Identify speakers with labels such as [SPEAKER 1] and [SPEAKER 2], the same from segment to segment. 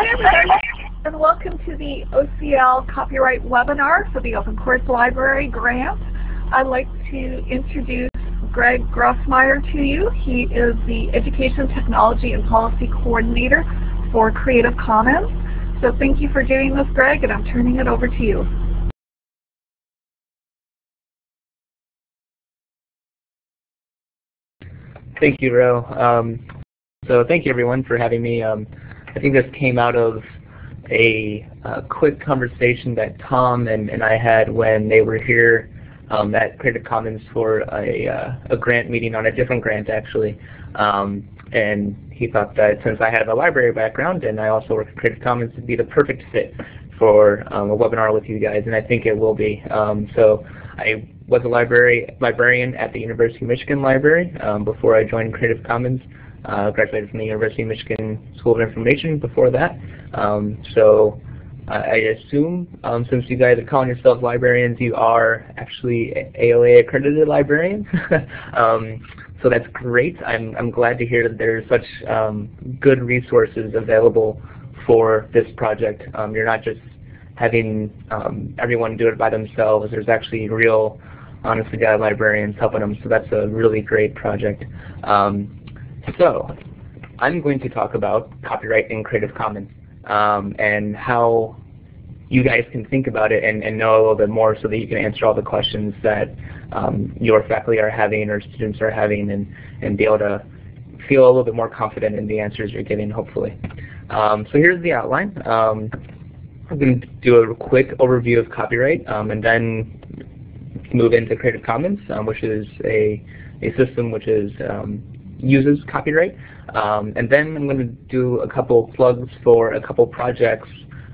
[SPEAKER 1] Hi everybody, and welcome to the OCL copyright webinar for the Open Course Library grant. I'd like to introduce Greg Grossmeier to you. He is the Education Technology and Policy Coordinator for Creative Commons. So thank you for doing this, Greg, and I'm turning it over to you.
[SPEAKER 2] Thank you, Ro. Um, so thank you everyone for having me. Um, I think this came out of a, quick conversation that Tom and, and, I had when they were here um, at Creative Commons for a, uh, a, grant meeting on a different grant actually. Um, and he thought that since I have a library background and I also work at Creative Commons, it'd be the perfect fit for um, a webinar with you guys, and I think it will be. Um, so I was a library librarian at the University of Michigan Library um, before I joined Creative Commons. Uh, graduated from the University of Michigan School of Information before that. Um, so I assume, um, since you guys are calling yourselves librarians, you are actually ALA accredited librarians. um, so that's great. I'm, I'm glad to hear that there's such um, good resources available for this project. Um, you're not just having um, everyone do it by themselves. There's actually real, honestly, God librarians helping them. So that's a really great project. Um, so I'm going to talk about copyright in Creative Commons um, and how you guys can think about it and, and, know a little bit more so that you can answer all the questions that um, your faculty are having or students are having and, and be able to feel a little bit more confident in the answers you're getting, hopefully. Um, so here's the outline. Um, I'm going to do a quick overview of copyright um, and then move into Creative Commons, um, which is a, a system which is um, uses copyright. Um, and then I'm going to do a couple plugs for a couple projects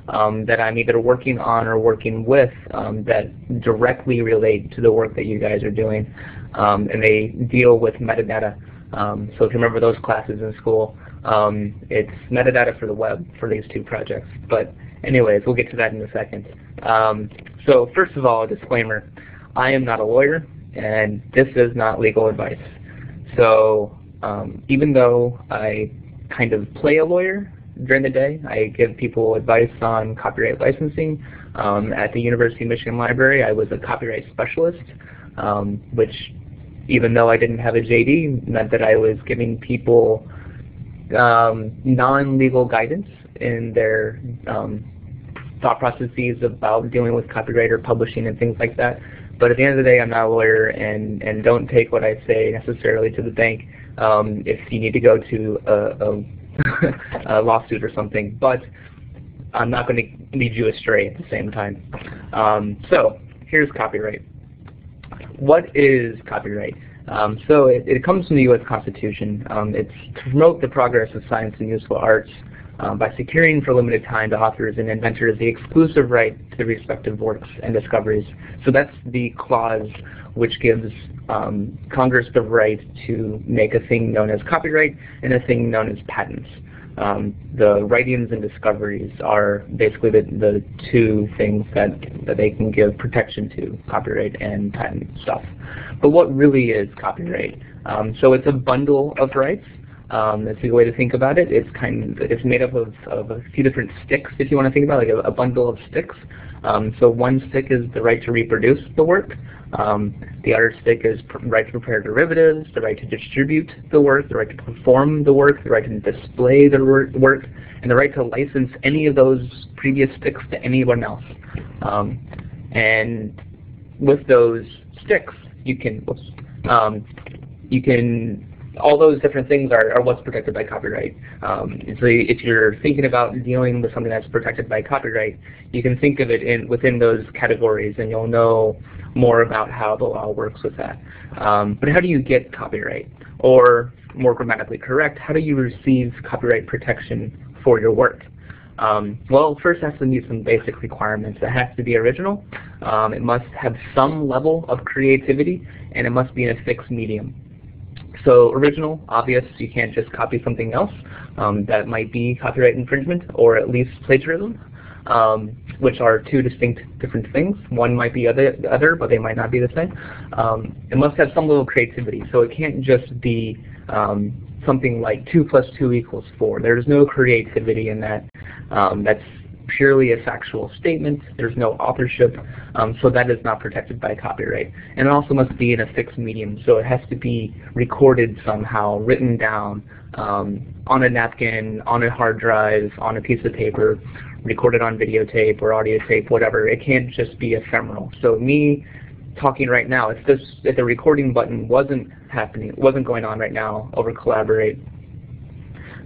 [SPEAKER 2] um, that I'm either working on or working with um, that directly relate to the work that you guys are doing. Um, and they deal with metadata. Um, so if you remember those classes in school, um, it's metadata for the web for these two projects. But anyways, we'll get to that in a second. so first of all, a disclaimer. I am not a lawyer, and this is not legal advice. So um, even though I kind of play a lawyer during the day, I give people advice on copyright licensing. Um, at the University of Michigan Library, I was a copyright specialist, um, which even though I didn't have a JD, meant that I was giving people um, non-legal guidance in their um, thought processes about dealing with copyright or publishing and things like that. But at the end of the day, I'm not a lawyer, and, and don't take what I say necessarily to the bank um, if you need to go to a, a, a, lawsuit or something. But I'm not going to lead you astray at the same time. Um, so here's copyright. What is copyright? Um, so it, it, comes from the U.S. Constitution. Um, it's to promote the progress of science and useful arts um, by securing for limited time to authors and inventors the exclusive right to the respective works and discoveries. So that's the clause which gives um, Congress the right to make a thing known as copyright and a thing known as patents. Um, the writings and discoveries are basically the, the two things that, that they can give protection to, copyright and patent stuff. But what really is copyright? Um, so it's a bundle of rights. Um, that's a good way to think about it. It's kind of, it's made up of, of a few different sticks, if you want to think about it, like a, a bundle of sticks. Um, so one stick is the right to reproduce the work. Um, the other stick is right to prepare derivatives, the right to distribute the work, the right to perform the work, the right to display the work, and the right to license any of those previous sticks to anyone else. Um, and with those sticks, you can, um, you can all those different things are, are what's protected by copyright. Um, so if you're thinking about dealing with something that's protected by copyright, you can think of it in within those categories and you'll know more about how the law works with that. Um, but how do you get copyright? Or more grammatically correct, how do you receive copyright protection for your work? Um, well, first it has to meet some basic requirements. It has to be original, um, it must have some level of creativity, and it must be in a fixed medium. So original, obvious, you can't just copy something else. Um, that might be copyright infringement or at least plagiarism um, which are two distinct different things. One might be other, other but they might not be the same. Um, it must have some little creativity, so it can't just be um, something like 2 plus 2 equals 4. There's no creativity in that. Um, that's purely a factual statement. There's no authorship, um, so that is not protected by copyright. And it also must be in a fixed medium, so it has to be recorded somehow, written down um, on a napkin, on a hard drive, on a piece of paper, recorded on videotape or audio tape, whatever. It can't just be ephemeral. So me talking right now, if this if the recording button wasn't happening, wasn't going on right now over Collaborate,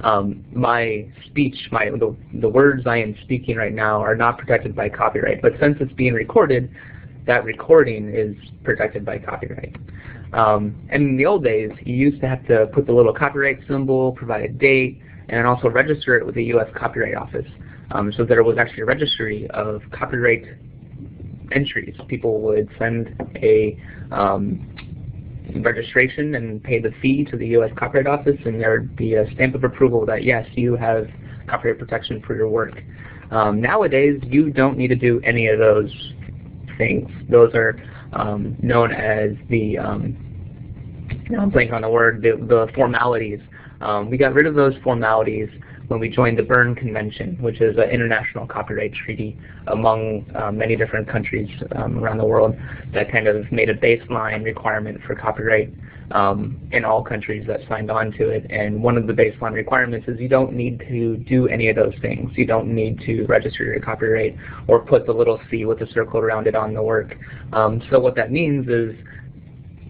[SPEAKER 2] um, my speech, my the, the words I am speaking right now are not protected by copyright. But since it's being recorded, that recording is protected by copyright. Um, and in the old days, you used to have to put the little copyright symbol, provide a date, and also register it with the U.S. Copyright Office. Um, so there was actually a registry of copyright entries. People would send a um, registration and pay the fee to the U.S. Copyright Office, and there would be a stamp of approval that yes, you have copyright protection for your work. Um, nowadays, you don't need to do any of those things. Those are um, known as the, um, I'm blanking on the word, the, the formalities. Um, we got rid of those formalities when we joined the Berne Convention, which is an international copyright treaty among uh, many different countries um, around the world that kind of made a baseline requirement for copyright um, in all countries that signed on to it. And one of the baseline requirements is you don't need to do any of those things. You don't need to register your copyright or put the little C with the circle around it on the work. Um, so what that means is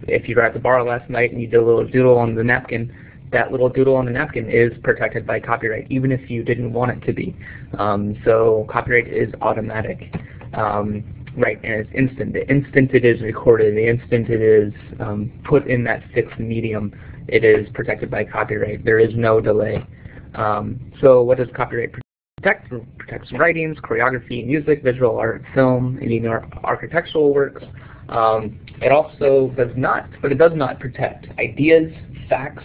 [SPEAKER 2] if you were at the bar last night and you did a little doodle on the napkin, that little doodle on the napkin is protected by copyright, even if you didn't want it to be. Um, so copyright is automatic. Um, right, and it's instant. The instant it is recorded, the instant it is um, put in that fixed medium, it is protected by copyright. There is no delay. Um, so what does copyright protect? It protects writings, choreography, music, visual art, film, even architectural works. Um, it also does not, but it does not protect ideas, facts,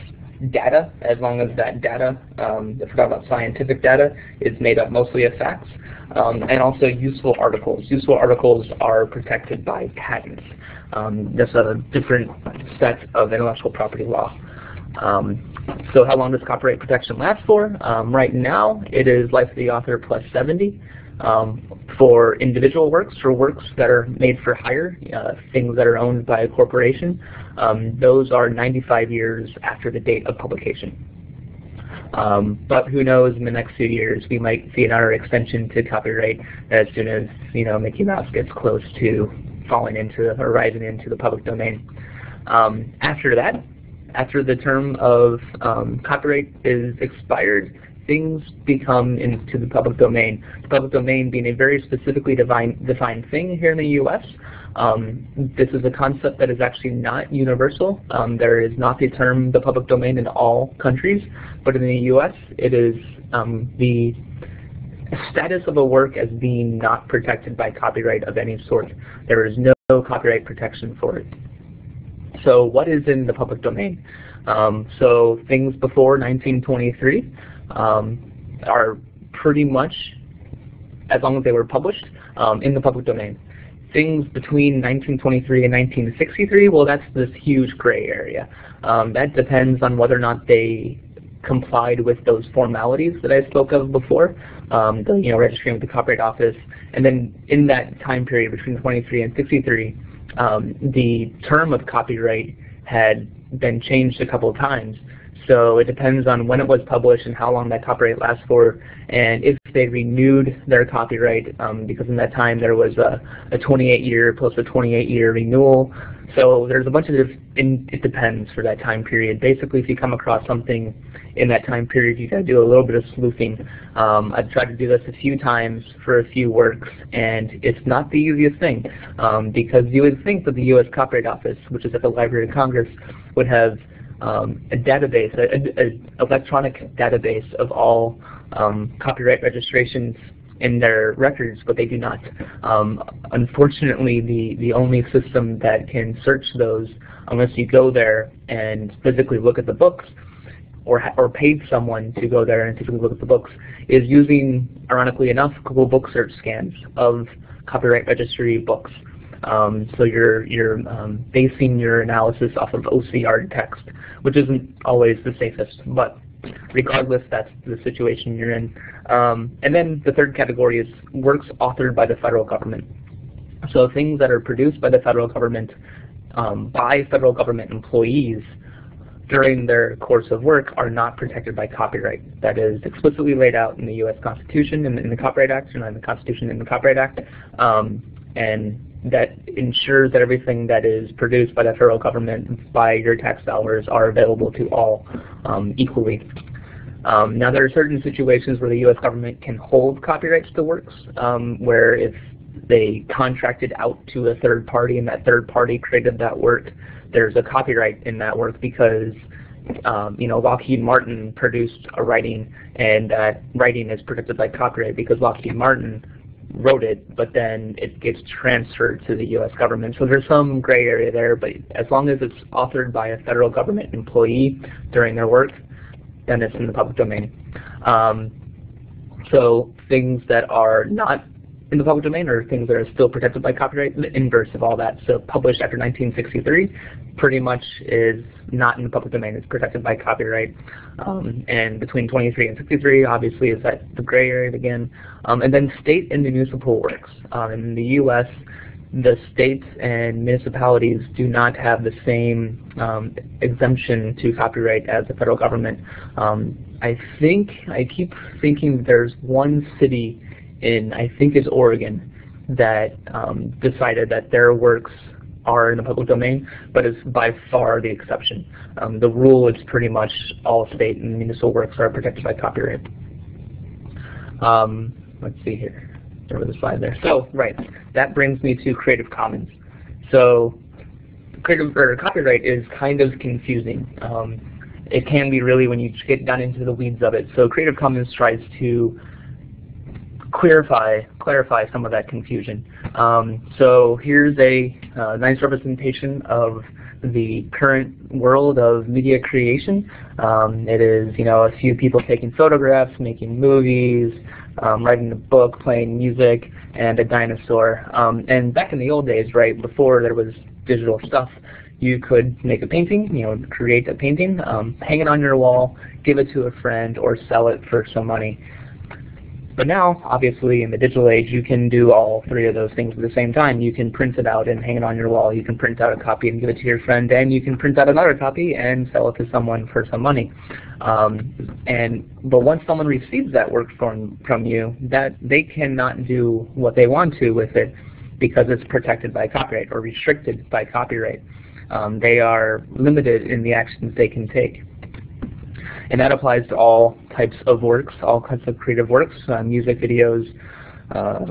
[SPEAKER 2] data, as long as that data, um, if we're talking about scientific data, is made up mostly of facts, um, and also useful articles. Useful articles are protected by patents. Um, that's a different set of intellectual property law. Um, so how long does copyright protection last for? Um, right now, it is life of the author plus 70. Um, for individual works, for works that are made for hire, uh, things that are owned by a corporation, um, those are 95 years after the date of publication. Um, but who knows, in the next few years, we might see another extension to copyright as soon as you know Mickey Mouse gets close to falling into or rising into the public domain. Um, after that, after the term of um, copyright is expired, things become into the public domain. The public domain being a very specifically defined, defined thing here in the U.S. Um, this is a concept that is actually not universal. Um, there is not the term the public domain in all countries, but in the U.S. it is um, the status of a work as being not protected by copyright of any sort. There is no copyright protection for it. So what is in the public domain? Um, so things before 1923 um, are pretty much, as long as they were published, um, in the public domain. Things between 1923 and 1963, well, that's this huge gray area. Um, that depends on whether or not they complied with those formalities that I spoke of before, um, the you know registering with the Copyright Office, and then in that time period between 23 and 63, um, the term of copyright had been changed a couple of times. So it depends on when it was published and how long that copyright lasts for, and if they renewed their copyright, um, because in that time there was a, a 28-year plus a 28-year renewal. So there's a bunch of, it depends for that time period. Basically, if you come across something in that time period, you got to do a little bit of sleuthing. Um, I've tried to do this a few times for a few works, and it's not the easiest thing, um, because you would think that the U.S. Copyright Office, which is at the Library of Congress, would have um, a database, an electronic database of all um, copyright registrations in their records, but they do not. Um, unfortunately, the, the only system that can search those, unless you go there and physically look at the books, or, or paid someone to go there and physically look at the books, is using, ironically enough, Google Book Search scans of copyright registry books. Um, so you're, you're um, basing your analysis off of OCR text, which isn't always the safest, but regardless that's the situation you're in. Um, and then the third category is works authored by the federal government. So things that are produced by the federal government um, by federal government employees during their course of work are not protected by copyright. That is explicitly laid out in the U.S. Constitution and in the Copyright Act, and in the Constitution and the Copyright Act. Um, and that ensures that everything that is produced by the federal government by your tax dollars are available to all um, equally. Um, now there are certain situations where the U.S. government can hold copyrights to works, um, where if they contracted out to a third party and that third party created that work, there's a copyright in that work because um, you know, Lockheed Martin produced a writing and that writing is protected by copyright because Lockheed Martin wrote it, but then it gets transferred to the U.S. government. So there's some gray area there, but as long as it's authored by a federal government employee during their work, then it's in the public domain. Um, so things that are not in the public domain or things that are still protected by copyright, the inverse of all that. So published after 1963 pretty much is not in the public domain, it's protected by copyright. Um, and between 23 and 63 obviously is that the gray area again. Um, and then state and municipal works. Um, in the US, the states and municipalities do not have the same um, exemption to copyright as the federal government. Um, I think, I keep thinking there's one city in, I think is Oregon, that um, decided that their works are in the public domain, but is by far the exception. Um, the rule is pretty much all state and municipal works are protected by copyright. Um, let's see here. Over the slide there. So, right, that brings me to Creative Commons. So, creative or copyright is kind of confusing. Um, it can be really when you get down into the weeds of it. So, Creative Commons tries to clarify clarify some of that confusion. Um, so here's a uh, nice representation of the current world of media creation. Um, it is you know a few people taking photographs, making movies, um, writing a book, playing music, and a dinosaur. Um, and back in the old days, right before there was digital stuff, you could make a painting, you know, create a painting, um, hang it on your wall, give it to a friend, or sell it for some money. But now, obviously, in the digital age, you can do all three of those things at the same time. You can print it out and hang it on your wall. You can print out a copy and give it to your friend, and you can print out another copy and sell it to someone for some money. Um, and but once someone receives that work from from you, that they cannot do what they want to with it because it's protected by copyright or restricted by copyright. Um, they are limited in the actions they can take. And that applies to all types of works, all kinds of creative works, uh, music videos, uh,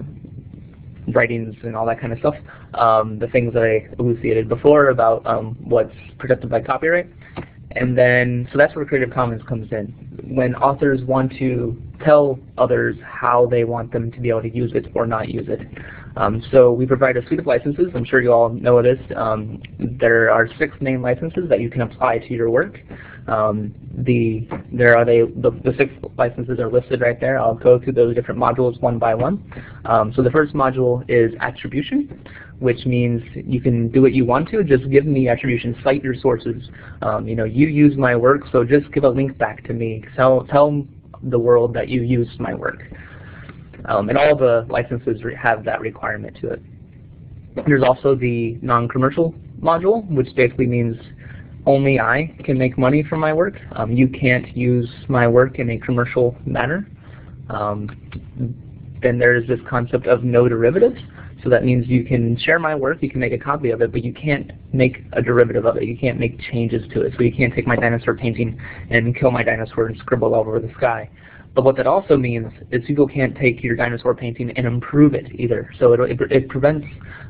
[SPEAKER 2] writings, and all that kind of stuff. Um, the things that I elucidated before about um, what's protected by copyright. And then, so that's where Creative Commons comes in. When authors want to tell others how they want them to be able to use it or not use it. Um, so we provide a suite of licenses. I'm sure you all know this. Um, there are six main licenses that you can apply to your work. Um, the there are they the, the, six licenses are listed right there. I'll go through those different modules one by one. Um, so the first module is attribution, which means you can do what you want to. Just give me attribution. Cite your sources. Um, you know, you use my work, so just give a link back to me. Tell tell the world that you used my work. Um, and all the licenses have that requirement to it. There's also the non-commercial module, which basically means only I can make money from my work. Um, you can't use my work in a commercial manner. Um, then there's this concept of no derivatives. So that means you can share my work, you can make a copy of it, but you can't make a derivative of it. You can't make changes to it. So you can't take my dinosaur painting and kill my dinosaur and scribble all over the sky. But what that also means is people can't take your dinosaur painting and improve it either. So it, it, it prevents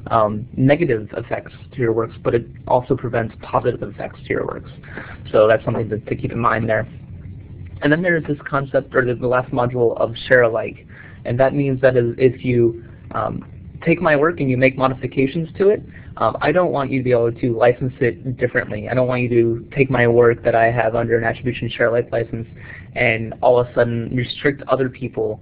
[SPEAKER 2] um, negative effects to your works, but it also prevents positive effects to your works. So that's something to, to keep in mind there. And then there's this concept, or the last module of share alike. And that means that if you um, take my work and you make modifications to it, um, I don't want you to be able to license it differently. I don't want you to take my work that I have under an attribution share alike license and all of a sudden restrict other people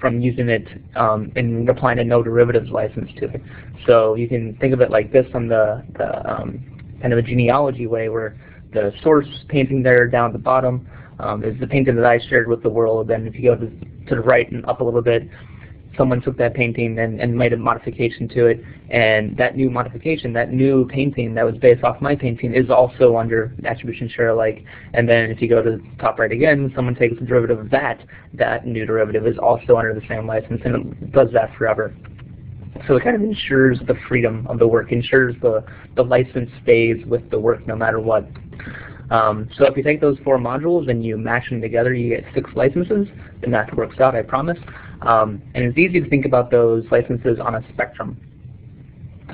[SPEAKER 2] from using it um, and applying a no derivatives license to it. So you can think of it like this on the, the um, kind of a genealogy way where the source painting there down at the bottom um, is the painting that I shared with the world. And if you go to, to the right and up a little bit, someone took that painting and, and made a modification to it, and that new modification, that new painting that was based off my painting is also under attribution share alike. And then if you go to the top right again, someone takes the derivative of that, that new derivative is also under the same license, and it does that forever. So it kind of ensures the freedom of the work, ensures the, the license stays with the work no matter what. Um, so if you take those four modules and you mash them together, you get six licenses. The math works out, I promise. Um, and it's easy to think about those licenses on a spectrum.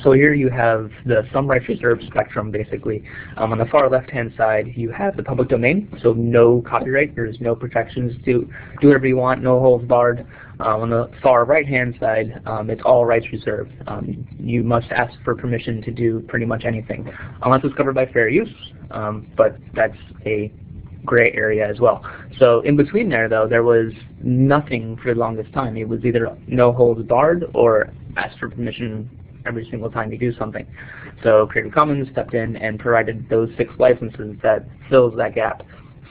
[SPEAKER 2] So here you have the some rights reserved spectrum, basically. Um, on the far left-hand side, you have the public domain, so no copyright. There's no protections. Do, do whatever you want, no holds barred. Um, on the far right-hand side, um, it's all rights reserved. Um, you must ask for permission to do pretty much anything, unless it's covered by fair use, um, but that's a gray area as well. So in between there, though, there was nothing for the longest time. It was either no holds barred or ask for permission every single time you do something. So Creative Commons stepped in and provided those six licenses that fills that gap.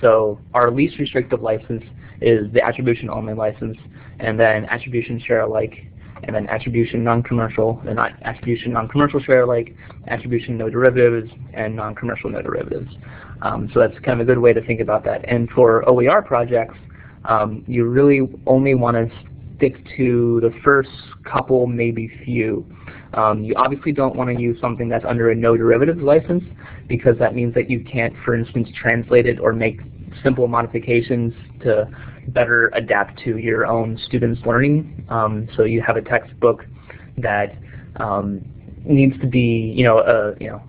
[SPEAKER 2] So our least restrictive license is the attribution only license, and then attribution share alike, and then attribution non-commercial, and attribution non-commercial share alike, attribution no derivatives, and non-commercial no derivatives. Um, so that's kind of a good way to think about that. And for OER projects, um, you really only want to stick to the first couple, maybe few. Um, you obviously don't want to use something that's under a no derivatives license because that means that you can't, for instance, translate it or make simple modifications to better adapt to your own students' learning. Um, so you have a textbook that um, needs to be, you know, a, you know,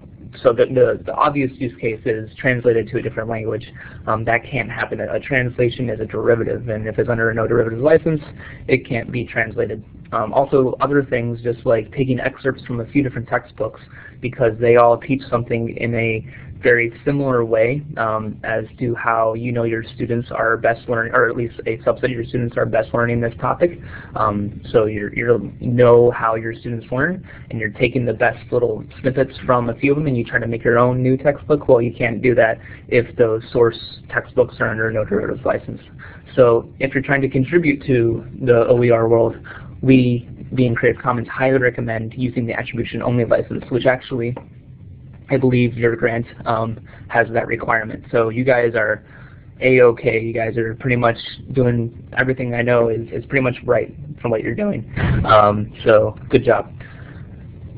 [SPEAKER 2] so the, the, the, obvious use case is translated to a different language. Um, that can't happen. A, a, translation is a derivative, and if it's under a no derivatives license, it can't be translated. Um, also, other things just like taking excerpts from a few different textbooks because they all teach something in a very similar way um, as to how you know your students are best learning, or at least a subset of your students are best learning this topic. Um, so you know how your students learn, and you're taking the best little snippets from a few of them, and you try to make your own new textbook. Well, you can't do that if those source textbooks are under no derivatives license. So if you're trying to contribute to the OER world, we, being Creative Commons, highly recommend using the attribution only license, which actually I believe your grant um, has that requirement. So you guys are a-okay. You guys are pretty much doing everything I know is, is pretty much right from what you're doing. Um, so good job.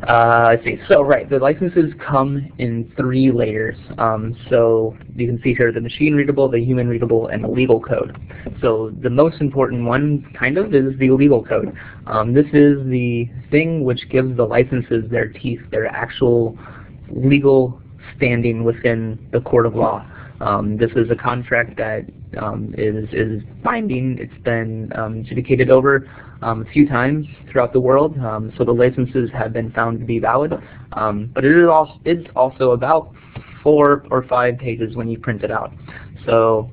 [SPEAKER 2] Uh, let's see. So right, the licenses come in three layers. Um, so you can see here the machine readable, the human readable, and the legal code. So the most important one, kind of, is the legal code. Um, this is the thing which gives the licenses their teeth, their actual legal standing within the court of law. Um, this is a contract that um, is is binding. It's been um, adjudicated over um, a few times throughout the world, um, so the licenses have been found to be valid. Um, but it is also it's also about four or five pages when you print it out. So,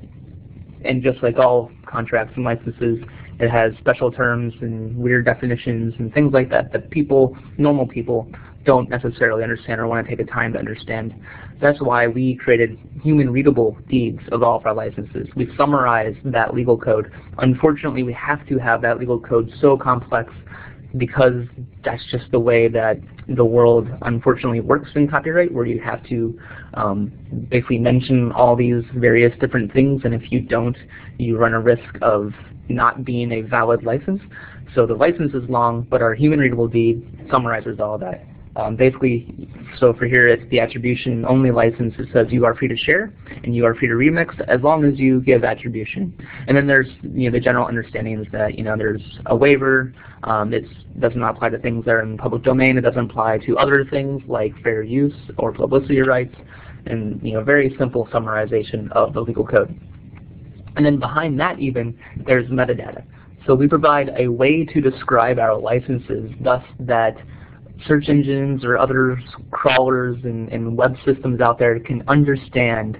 [SPEAKER 2] and just like all contracts and licenses, it has special terms and weird definitions and things like that that people, normal people, don't necessarily understand or want to take the time to understand. That's why we created human readable deeds of all of our licenses. We summarized that legal code. Unfortunately, we have to have that legal code so complex because that's just the way that the world unfortunately works in copyright where you have to um, basically mention all these various different things and if you don't you run a risk of not being a valid license. So the license is long but our human readable deed summarizes all that. Um, basically, so for here it's the attribution only license. It says you are free to share and you are free to remix as long as you give attribution. And then there's you know the general understanding is that you know there's a waiver. Um, it does not apply to things that are in the public domain. It doesn't apply to other things like fair use or publicity rights. And you know very simple summarization of the legal code. And then behind that even there's metadata. So we provide a way to describe our licenses thus that search engines or other crawlers and, and web systems out there can understand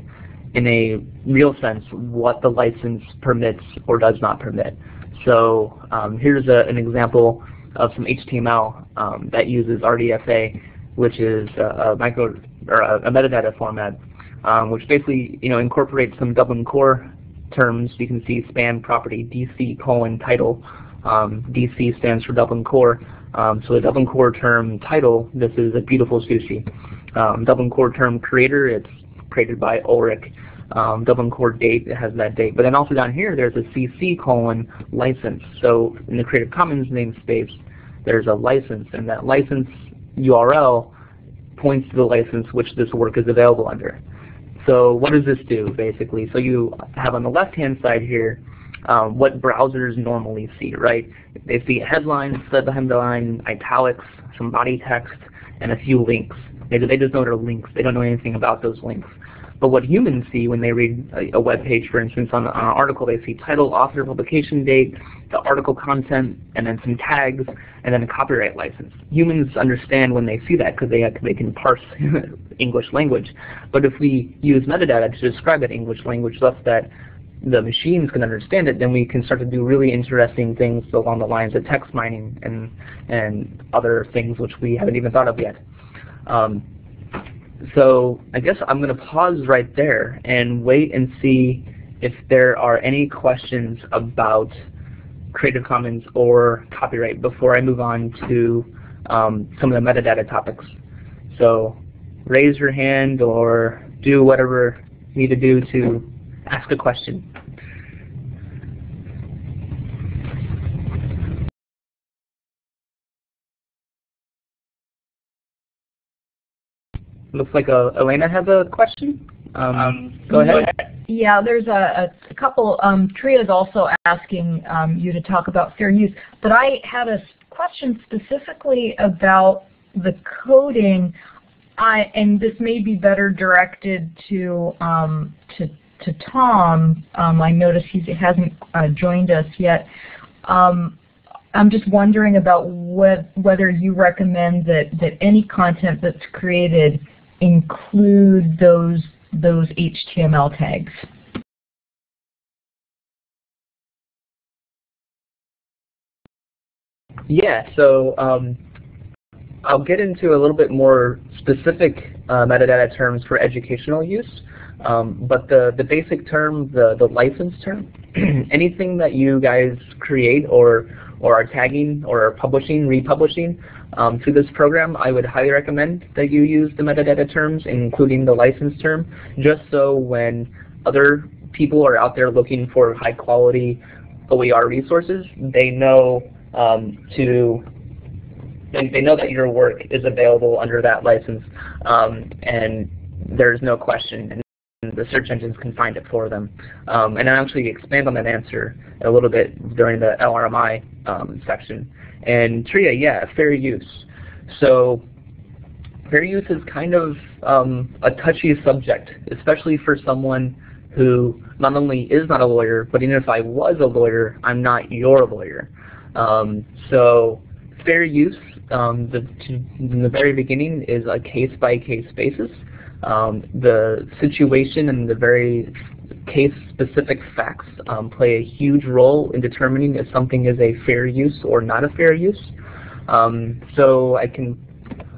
[SPEAKER 2] in a real sense what the license permits or does not permit. So um, here's a, an example of some HTML um, that uses RDFA, which is a, a micro or a, a, metadata format, um, which basically you know incorporates some Dublin Core terms, you can see span property DC colon title. Um, DC stands for Dublin Core. Um, so the Dublin Core term title, this is a beautiful sushi. Um, Dublin Core term creator, it's created by Ulrich. Um, Dublin Core date, it has that date. But then also down here, there's a CC colon license. So in the Creative Commons namespace, there's a license, and that license URL points to the license which this work is available under. So what does this do, basically? So you have on the left-hand side here um, what browsers normally see, right? They see a headline, headline, italics, some body text, and a few links. They, they just know they're links. They don't know anything about those links. But what humans see when they read a, a web page, for instance, on, on, an article, they see title, author, publication date, the article content, and then some tags, and then a copyright license. Humans understand when they see that because they, they can parse English language. But if we use metadata to describe that English language such that the machines can understand it, then we can start to do really interesting things along the lines of text mining and, and other things which we haven't even thought of yet. Um, so I guess I'm going to pause right there and wait and see if there are any questions about Creative Commons or copyright before I move on to um, some of the metadata topics. So raise your hand or do whatever you need to do to ask a question. Looks like uh, Elena has a question. Um, um, go ahead.
[SPEAKER 3] Yeah, there's a, a couple. Um, Tria is also asking um, you to talk about fair use, but I had a question specifically about the coding, I, and this may be better directed to um, to, to Tom. Um, I notice he hasn't uh, joined us yet. Um, I'm just wondering about what, whether you recommend that, that any content that's created include those, those HTML tags.
[SPEAKER 2] Yeah, so um, I'll get into a little bit more specific uh, metadata terms for educational use. Um, but the, the basic term, the, the license term, anything that you guys create or, or are tagging or are publishing, republishing um, through this program, I would highly recommend that you use the metadata terms, including the license term, just so when other people are out there looking for high quality OER resources, they know um, to they, they know that your work is available under that license. Um, and there's no question the search engines can find it for them. Um, and I'll actually expand on that answer a little bit during the LRMI um, section. And TRIA, yeah, fair use. So fair use is kind of um, a touchy subject, especially for someone who not only is not a lawyer, but even if I was a lawyer, I'm not your lawyer. Um, so fair use, um, the, in the very beginning, is a case-by-case -case basis. Um, the situation and the very case-specific facts um, play a huge role in determining if something is a fair use or not a fair use. Um, so I can,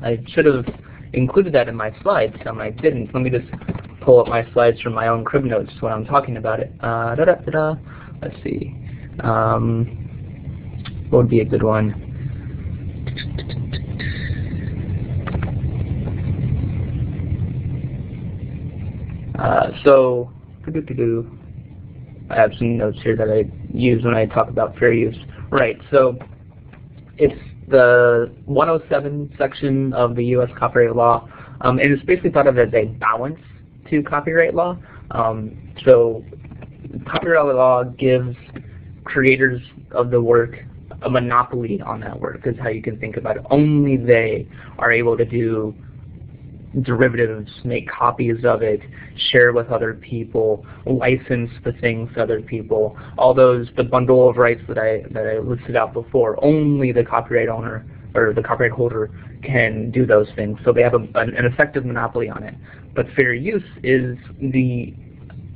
[SPEAKER 2] I should have included that in my slides, and I didn't. Let me just pull up my slides from my own crib notes when I'm talking about it. Uh, da -da -da Let's see. Um, what would be a good one? Uh, so, I have some notes here that I use when I talk about fair use. Right, so it's the 107 section of the U.S. copyright law, um, and it's basically thought of as a balance to copyright law. Um, so copyright law gives creators of the work a monopoly on that work is how you can think about it. Only they are able to do derivatives, make copies of it, share with other people, license the things to other people. All those, the bundle of rights that I, that I listed out before, only the copyright owner or the copyright holder can do those things. So they have a, an, an, effective monopoly on it. But fair use is the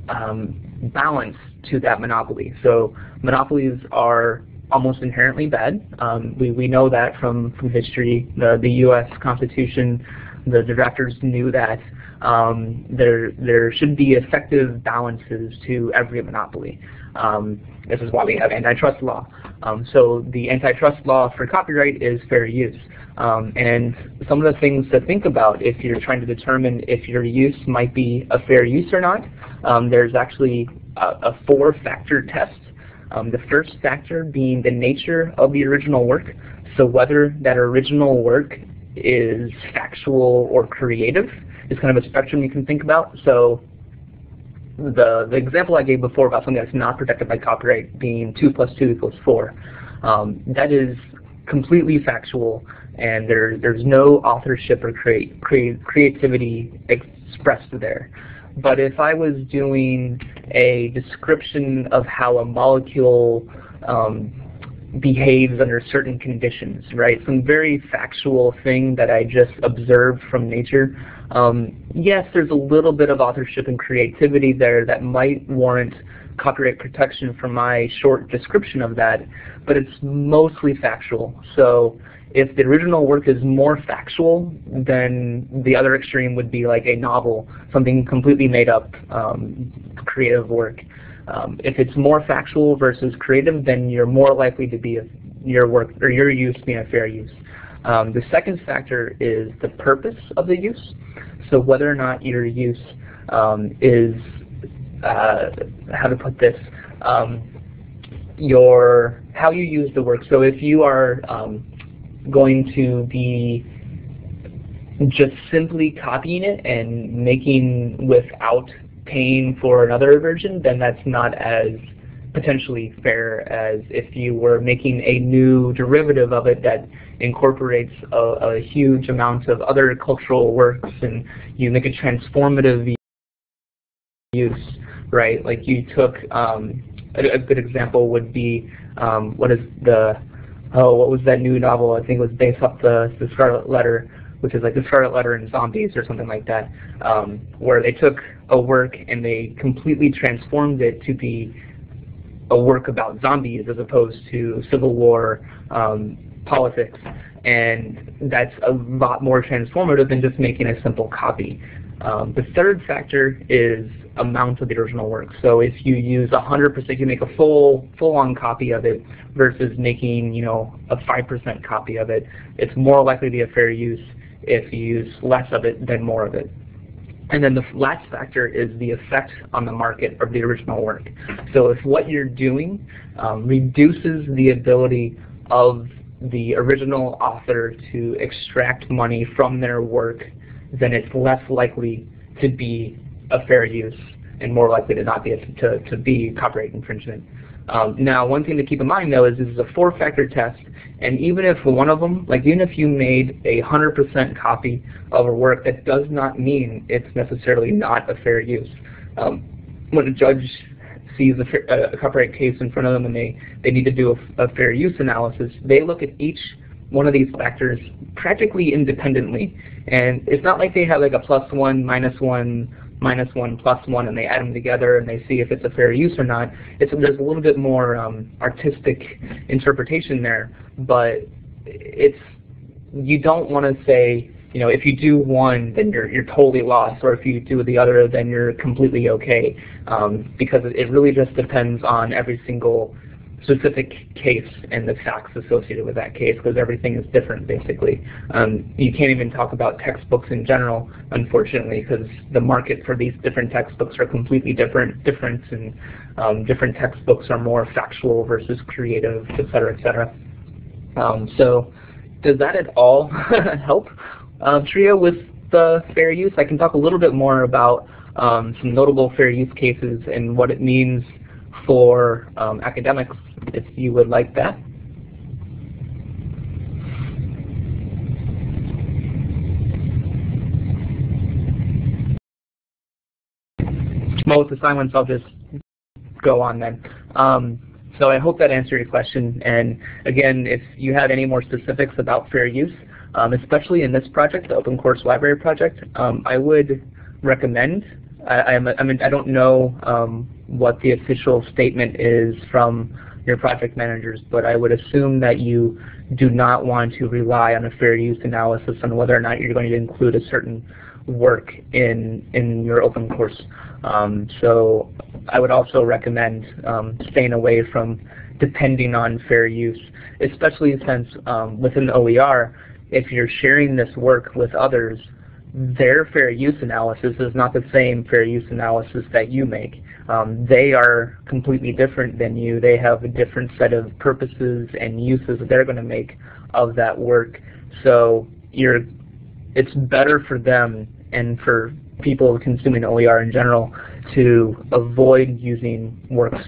[SPEAKER 2] um, balance to that monopoly. So monopolies are almost inherently bad. Um, we, we know that from, from history. The, the U.S. Constitution the, the drafters knew that um, there there should be effective balances to every monopoly. Um, this is why we have antitrust law. Um, so the antitrust law for copyright is fair use. Um, and some of the things to think about if you're trying to determine if your use might be a fair use or not, um, there's actually a, a four-factor test. Um, the first factor being the nature of the original work. So whether that original work is factual or creative is kind of a spectrum you can think about. So the, the example I gave before about something that's not protected by copyright being 2 plus 2 equals 4, um, that is completely factual and there, there's no authorship or create, create, creativity expressed there. But if I was doing a description of how a molecule um, behaves under certain conditions, right? Some very factual thing that I just observed from nature. Um, yes, there's a little bit of authorship and creativity there that might warrant copyright protection for my short description of that, but it's mostly factual. So if the original work is more factual, then the other extreme would be like a novel, something completely made up um, creative work. Um, if it's more factual versus creative, then you're more likely to be a, your work or your use being a fair use. Um, the second factor is the purpose of the use. So whether or not your use um, is, uh, how to put this, um, your how you use the work. So if you are um, going to be just simply copying it and making without paying for another version, then that's not as potentially fair as if you were making a new derivative of it that incorporates a, a huge amount of other cultural works and you make a transformative use, right? Like you took, um, a, a, good example would be, um, what is the, oh, what was that new novel? I think it was based off the, the Scarlet Letter which is like the Scarlet Letter and Zombies or something like that, um, where they took a work and they completely transformed it to be a work about zombies as opposed to Civil War um, politics. And that's a lot more transformative than just making a simple copy. Um, the third factor is amount of the original work. So if you use 100%, you make a full full-on copy of it versus making you know a 5% copy of it, it's more likely to be a fair use if you use less of it than more of it. And then the last factor is the effect on the market of the original work. So if what you're doing um, reduces the ability of the original author to extract money from their work, then it's less likely to be a fair use and more likely to not be to, to be copyright infringement. Um, now, one thing to keep in mind though is this is a four-factor test, and even if one of them, like even if you made a 100% copy of a work, that does not mean it's necessarily not a fair use. Um, when a judge sees a, fair, a, copyright case in front of them and they, they need to do a, a fair use analysis, they look at each one of these factors practically independently. And it's not like they have like a plus one, minus one, minus 1 plus 1 and they add them together and they see if it's a fair use or not. It's, there's a little bit more um, artistic interpretation there, but it's you don't want to say, you know, if you do one, then you're, you're totally lost, or if you do the other, then you're completely okay, um, because it really just depends on every single specific case and the facts associated with that case because everything is different basically. Um, you can't even talk about textbooks in general unfortunately because the market for these different textbooks are completely different, different and um, different textbooks are more factual versus creative, et cetera, et cetera. Um, so does that at all help uh, TRIA with the fair use? I can talk a little bit more about um, some notable fair use cases and what it means for um, academics if you would like that. Most assignments I'll just go on then. Um, so I hope that answered your question. And again, if you have any more specifics about fair use, um, especially in this project, the Open Course Library project, um, I would recommend. I, I, I, mean, I don't know um, what the official statement is from your project managers, but I would assume that you do not want to rely on a fair use analysis on whether or not you're going to include a certain work in in your open course. Um, so I would also recommend um, staying away from depending on fair use, especially since um, within OER, if you're sharing this work with others, their fair use analysis is not the same fair use analysis that you make. Um, they are completely different than you. They have a different set of purposes and uses that they're going to make of that work. So you're, it's better for them and for people consuming OER in general to avoid using works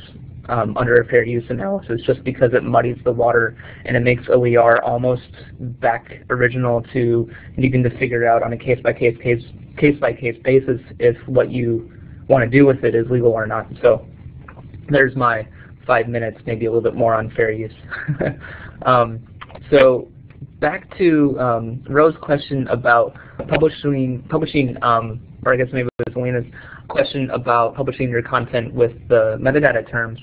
[SPEAKER 2] um, under a fair use analysis just because it muddies the water and it makes OER almost back original to needing to figure out on a case-by-case case, case-by-case basis if what you want to do with it is legal or not. So there's my five minutes, maybe a little bit more on fair use. um, so back to um, Rose's question about publishing, publishing um, or I guess maybe it was Elena's question about publishing your content with the metadata terms.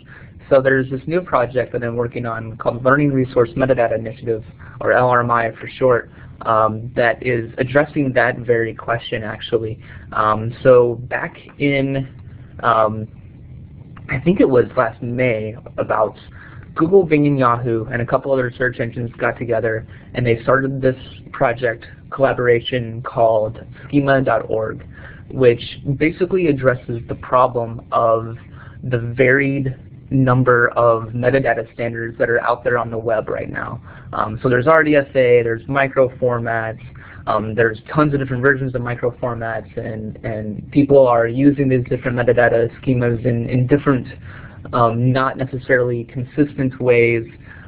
[SPEAKER 2] So there's this new project that I'm working on called Learning Resource Metadata Initiative, or LRMI for short, um, that is addressing that very question actually. Um, so back in, um, I think it was last May, about Google, Bing, and Yahoo, and a couple other search engines got together and they started this project collaboration called schema.org, which basically addresses the problem of the varied number of metadata standards that are out there on the web right now. Um, so there's RDFa, there's micro formats, um, there's tons of different versions of micro formats, and, and people are using these different metadata schemas in, in different, um, not necessarily consistent ways.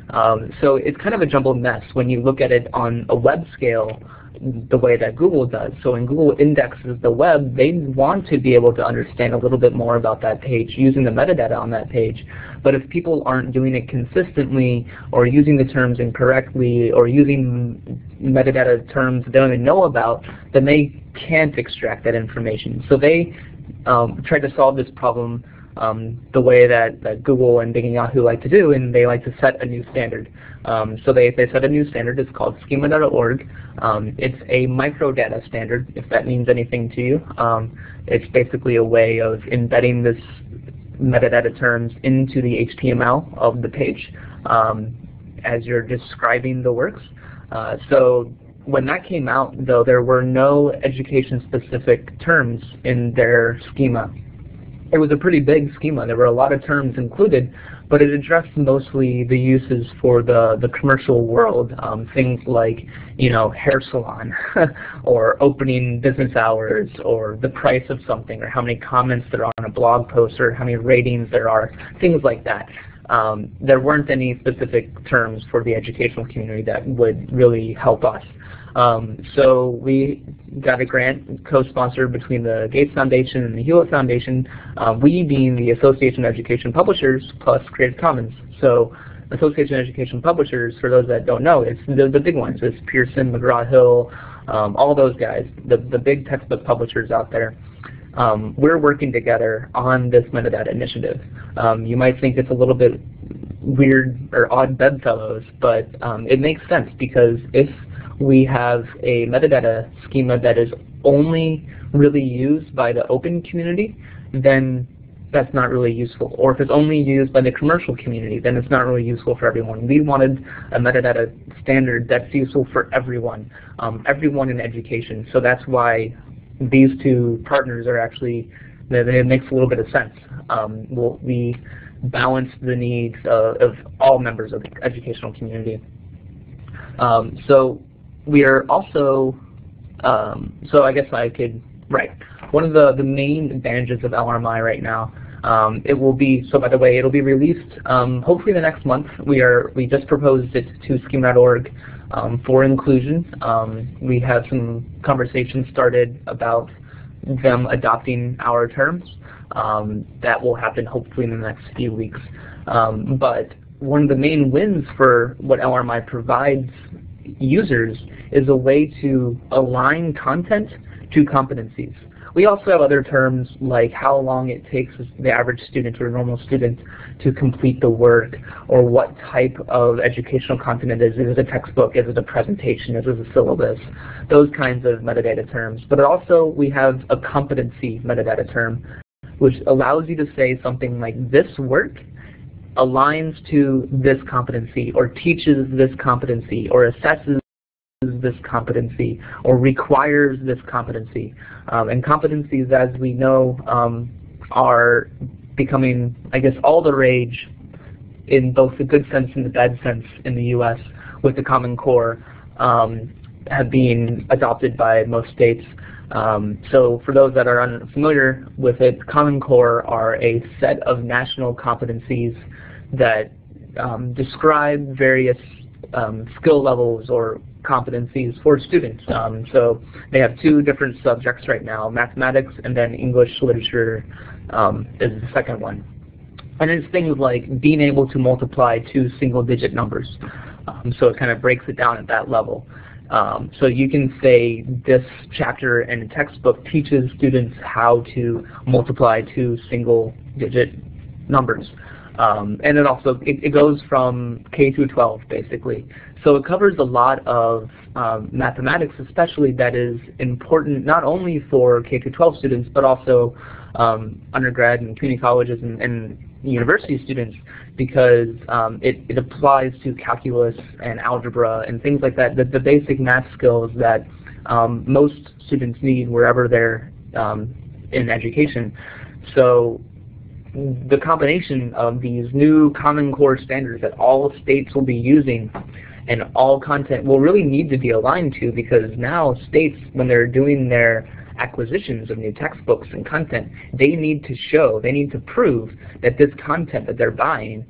[SPEAKER 2] Um, so it's kind of a jumbled mess when you look at it on a web scale the way that Google does. So when Google indexes the web, they want to be able to understand a little bit more about that page using the metadata on that page. But if people aren't doing it consistently or using the terms incorrectly or using metadata terms they don't even know about, then they can't extract that information. So they um, tried to solve this problem um, the way that, that Google and Bing and Yahoo like to do, and they like to set a new standard. Um, so they, they set a new standard. It's called schema.org. Um, it's a microdata standard, if that means anything to you. Um, it's basically a way of embedding this metadata terms into the HTML of the page um, as you're describing the works. Uh, so when that came out, though, there were no education-specific terms in their schema it was a pretty big schema. There were a lot of terms included, but it addressed mostly the uses for the, the commercial world, um, things like, you know, hair salon, or opening business hours, or the price of something, or how many comments there are on a blog post, or how many ratings there are, things like that. Um, there weren't any specific terms for the educational community that would really help us. Um, so we got a grant co-sponsored between the Gates Foundation and the Hewlett Foundation, uh, we being the Association of Education Publishers plus Creative Commons. So Association of Education Publishers, for those that don't know, it's the, the big ones. It's Pearson, McGraw-Hill, um, all those guys, the, the big textbook publishers out there. Um, we're working together on this metadata initiative. Um, you might think it's a little bit weird or odd bedfellows, but um, it makes sense because if we have a metadata schema that is only really used by the open community, then that's not really useful. Or if it's only used by the commercial community, then it's not really useful for everyone. We wanted a metadata standard that's useful for everyone, um, everyone in education. So that's why these two partners are actually, it makes a little bit of sense. Um, we'll, we balance the needs uh, of all members of the educational community. Um, so we are also, um, so I guess I could, right, one of the, the main advantages of LRMI right now, um, it will be, so by the way, it'll be released um, hopefully the next month. We are, we just proposed it to schema.org um, for inclusion. Um, we have some conversations started about them adopting our terms. Um, that will happen hopefully in the next few weeks. but one of the main wins for what LRMI provides users is a way to align content to competencies. we also have other terms like how long it takes the average student or normal student to complete the work, or what type of educational content it is. Is it a textbook? Is it a presentation? Is it a syllabus? Those kinds of metadata terms. But also we have a competency metadata term, which allows you to say something like this work aligns to this competency or teaches this competency or assesses this competency or requires this competency. Um, and competencies, as we know, um, are becoming, I guess, all the rage in both the good sense and the bad sense in the U.S. with the Common Core um, have been adopted by most states. Um, so for those that are unfamiliar with it, Common Core are a set of national competencies that um, describe various um, skill levels or competencies for students. Um, so they have two different subjects right now, mathematics and then English literature um, is the second one. And it's things like being able to multiply two single digit numbers. Um, so it kind of breaks it down at that level. Um, so you can say this chapter in a textbook teaches students how to multiply two single digit numbers. Um, and it also it, it, goes from K through 12 basically. So it covers a lot of um, mathematics, especially that is important not only for K through 12 students, but also um, undergrad and community colleges and, and university students, because um, it, it applies to calculus and algebra and things like that, the, the basic math skills that um, most students need wherever they're um, in education. So the combination of these new Common Core standards that all states will be using and all content will really need to be aligned to because now states, when they're doing their acquisitions of new textbooks and content, they need to show, they need to prove that this content that they're buying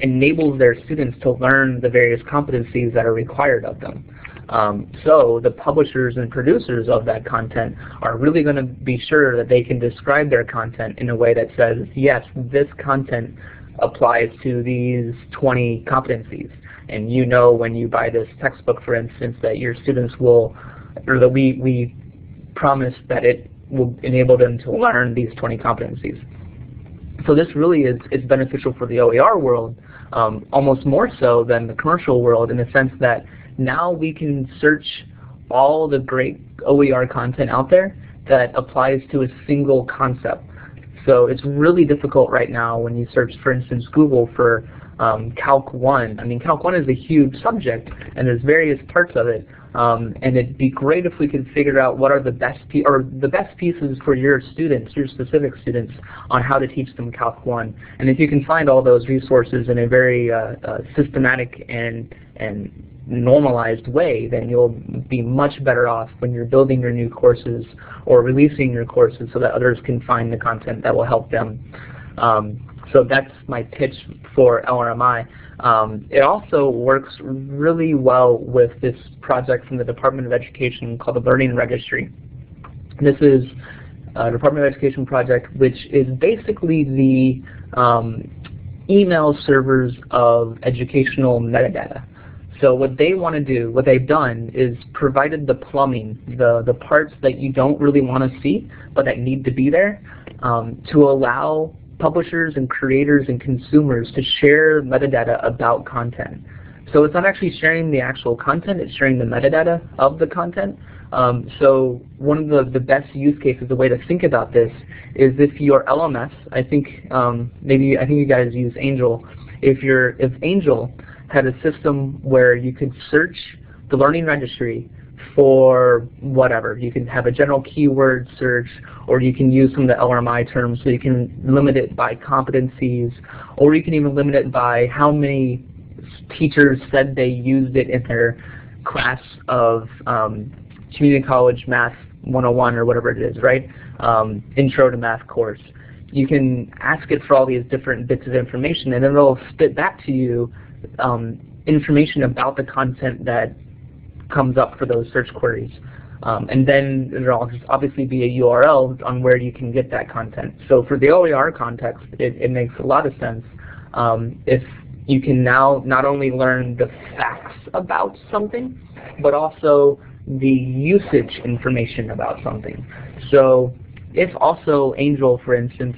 [SPEAKER 2] enables their students to learn the various competencies that are required of them. Um, so the publishers and producers of that content are really going to be sure that they can describe their content in a way that says, yes, this content applies to these 20 competencies. And you know when you buy this textbook, for instance, that your students will, or that we, we promise that it will enable them to learn these 20 competencies. So this really is, is beneficial for the OER world, um, almost more so than the commercial world in the sense that now we can search all the great OER content out there that applies to a single concept. So it's really difficult right now when you search, for instance, Google for um, Calc 1. I mean, Calc 1 is a huge subject, and there's various parts of it. Um, and it'd be great if we could figure out what are the best or the best pieces for your students, your specific students, on how to teach them Calc 1. And if you can find all those resources in a very uh, uh, systematic and and normalized way, then you'll be much better off when you're building your new courses or releasing your courses so that others can find the content that will help them. Um, so that's my pitch for LRMI. Um, it also works really well with this project from the Department of Education called the Learning Registry. This is a Department of Education project which is basically the um, email servers of educational metadata. So what they want to do, what they've done, is provided the plumbing, the, the parts that you don't really want to see, but that need to be there, um, to allow publishers and creators and consumers to share metadata about content. So it's not actually sharing the actual content, it's sharing the metadata of the content. Um, so one of the, the best use cases, the way to think about this, is if your LMS, I think um, maybe I think you guys use Angel. If your if Angel had a system where you could search the learning registry for whatever. You can have a general keyword search, or you can use some of the LRMI terms, so you can limit it by competencies, or you can even limit it by how many teachers said they used it in their class of um, community college math 101 or whatever it is, right? Um, intro to math course. You can ask it for all these different bits of information, and then it'll spit back to you um, information about the content that comes up for those search queries. Um, and then there'll obviously be a URL on where you can get that content. So for the OER context, it, it makes a lot of sense um, if you can now not only learn the facts about something, but also the usage information about something. So if also Angel, for instance,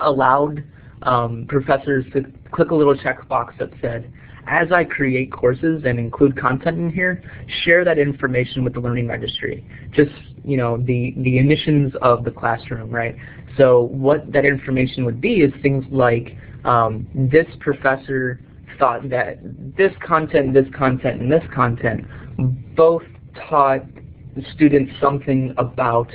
[SPEAKER 2] allowed um, professors to click a little checkbox that said, as I create courses and include content in here, share that information with the Learning Registry. Just, you know, the, the emissions of the classroom, right? So what that information would be is things like um, this professor thought that this content, this content, and this content both taught the students something about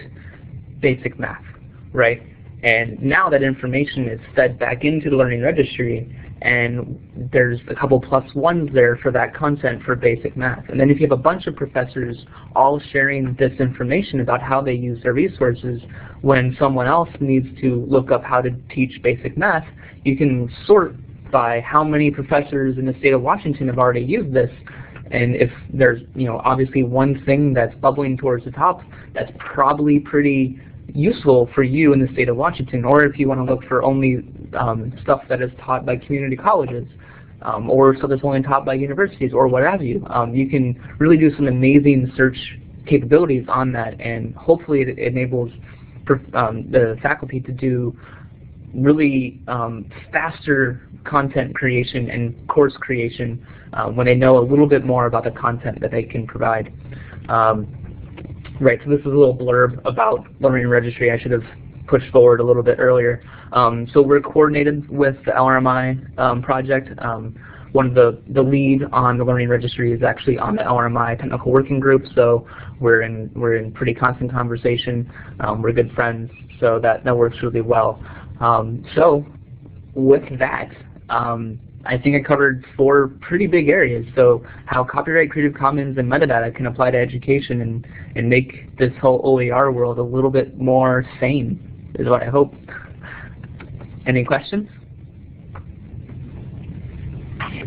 [SPEAKER 2] basic math, right? And now that information is fed back into the Learning Registry, and there's a couple plus ones there for that content for basic math. And then if you have a bunch of professors all sharing this information about how they use their resources, when someone else needs to look up how to teach basic math, you can sort by how many professors in the state of Washington have already used this. And if there's, you know, obviously one thing that's bubbling towards the top, that's probably pretty useful for you in the state of Washington, or if you want to look for only um, stuff that is taught by community colleges, um, or stuff that's only taught by universities, or what have you. Um, you can really do some amazing search capabilities on that, and hopefully it enables um, the faculty to do really um, faster content creation and course creation uh, when they know a little bit more about the content that they can provide. Um, right, so this is a little blurb about Learning Registry I should have pushed forward a little bit earlier. Um, so we're coordinated with the LRMI um, project. Um, one of the, the lead on the Learning Registry is actually on the LRMI Technical Working Group, so we're in, we're in pretty constant conversation. Um, we're good friends, so that, that works really well. Um, so with that, um, I think I covered four pretty big areas. So how copyright, Creative Commons, and metadata can apply to education and, and make this whole OER world a little bit more sane is what I hope. Any questions?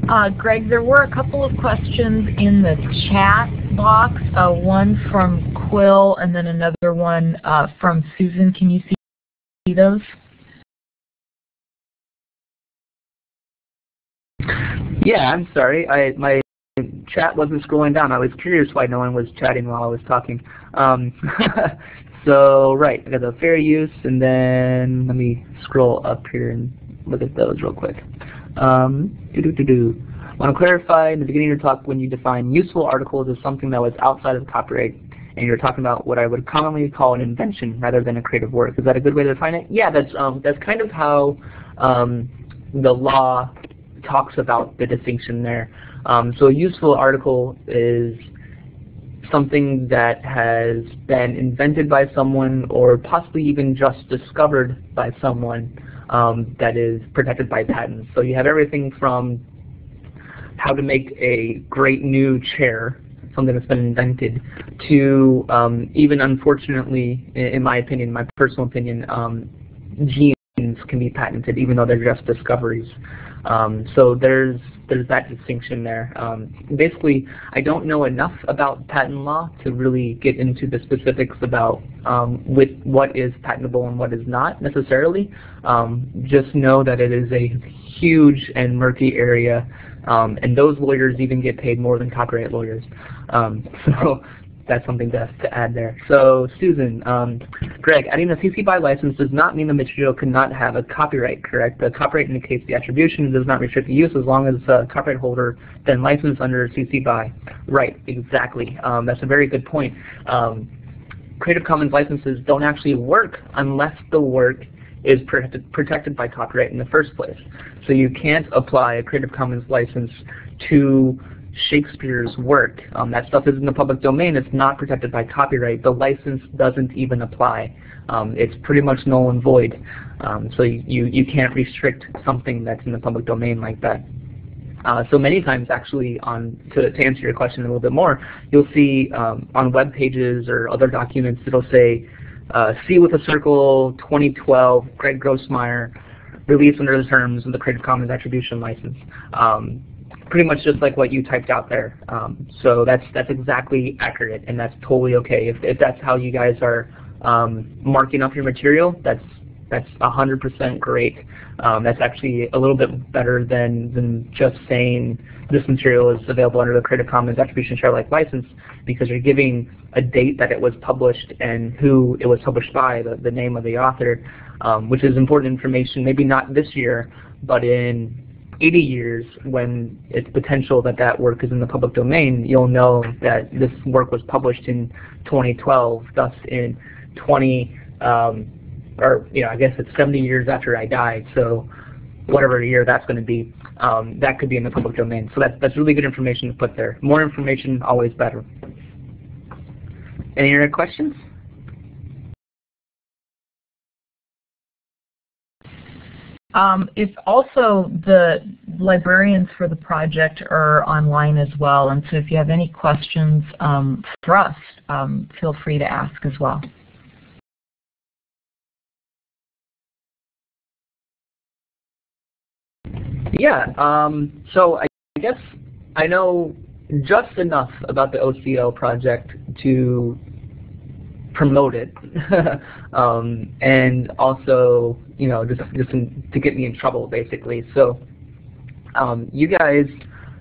[SPEAKER 3] Uh, Greg, there were a couple of questions in the chat box, uh, one from Quill and then another one uh, from Susan. Can you see those?
[SPEAKER 2] Yeah, I'm sorry. I my chat wasn't scrolling down. I was curious why no one was chatting while I was talking. Um, so right, I got the fair use, and then let me scroll up here and look at those real quick. Um, doo -doo -doo want to clarify in the beginning of your talk when you define useful articles as something that was outside of copyright and you're talking about what I would commonly call an invention rather than a creative work. Is that a good way to define it? Yeah, that's um, that's kind of how um, the law talks about the distinction there. Um, so a useful article is something that has been invented by someone or possibly even just discovered by someone um, that is protected by patents. So you have everything from how to make a great new chair, something that's been invented, to um, even unfortunately, in my opinion, my personal opinion, um, genes can be patented even though they're just discoveries. Um, so there's there's that distinction there. Um, basically, I don't know enough about patent law to really get into the specifics about um, with what is patentable and what is not necessarily. Um, just know that it is a huge and murky area, um, and those lawyers even get paid more than copyright lawyers. Um, so that's something to, to add there. So Susan, um, Greg, adding a CC BY license does not mean the material cannot have a copyright, correct? The copyright indicates the attribution does not restrict the use as long as the copyright holder then licensed under CC BY. Right, exactly. Um, that's a very good point. Um, Creative Commons licenses don't actually work unless the work is protected, protected by copyright in the first place. So you can't apply a Creative Commons license to Shakespeare's work. Um, that stuff is in the public domain. It's not protected by copyright. The license doesn't even apply. Um, it's pretty much null and void. Um, so you, you can't restrict something that's in the public domain like that. Uh, so many times actually on to, to answer your question a little bit more, you'll see um, on web pages or other documents it'll say uh, with a circle 2012 Greg Grossmeier released under the terms of the Creative Commons Attribution License. Um, pretty much just like what you typed out there. Um, so that's that's exactly accurate, and that's totally okay. If, if that's how you guys are um, marking up your material, that's that's 100% great. Um, that's actually a little bit better than, than just saying this material is available under the Creative Commons Attribution Share Alike license because you're giving a date that it was published and who it was published by, the, the name of the author, um, which is important information, maybe not this year, but in 80 years when it's potential that that work is in the public domain, you'll know that this work was published in 2012, thus in 20, um, or you know, I guess it's 70 years after I died, so whatever year that's going to be, um, that could be in the public domain. So that's, that's really good information to put there. More information, always better. Any other questions?
[SPEAKER 3] Um, if also the librarians for the project are online as well, and so if you have any questions um, for us, um, feel free to ask as well.
[SPEAKER 2] Yeah, um, so I guess I know just enough about the OCL project to promote it, um, and also, you know, just just in, to get me in trouble, basically. So, um, you guys,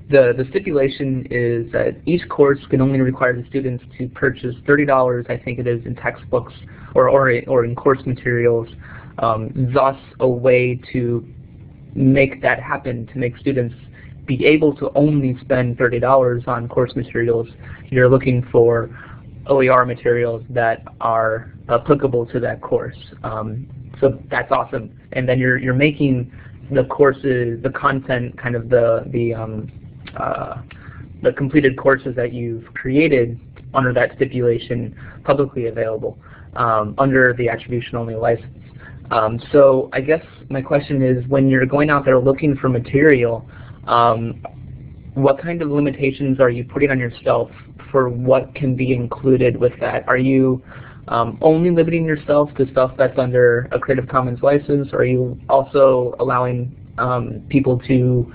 [SPEAKER 2] the the stipulation is that each course can only require the students to purchase thirty dollars, I think it is, in textbooks or or or in course materials. Um, thus, a way to make that happen to make students be able to only spend $30 on course materials. You're looking for OER materials that are applicable to that course. Um, so that's awesome. And then you're you're making the courses, the content, kind of the the um, uh, the completed courses that you've created under that stipulation publicly available um, under the attribution only license. Um, so I guess my question is, when you're going out there looking for material, um, what kind of limitations are you putting on yourself for what can be included with that? Are you um, only limiting yourself to stuff that's under a Creative Commons license, or are you also allowing um, people to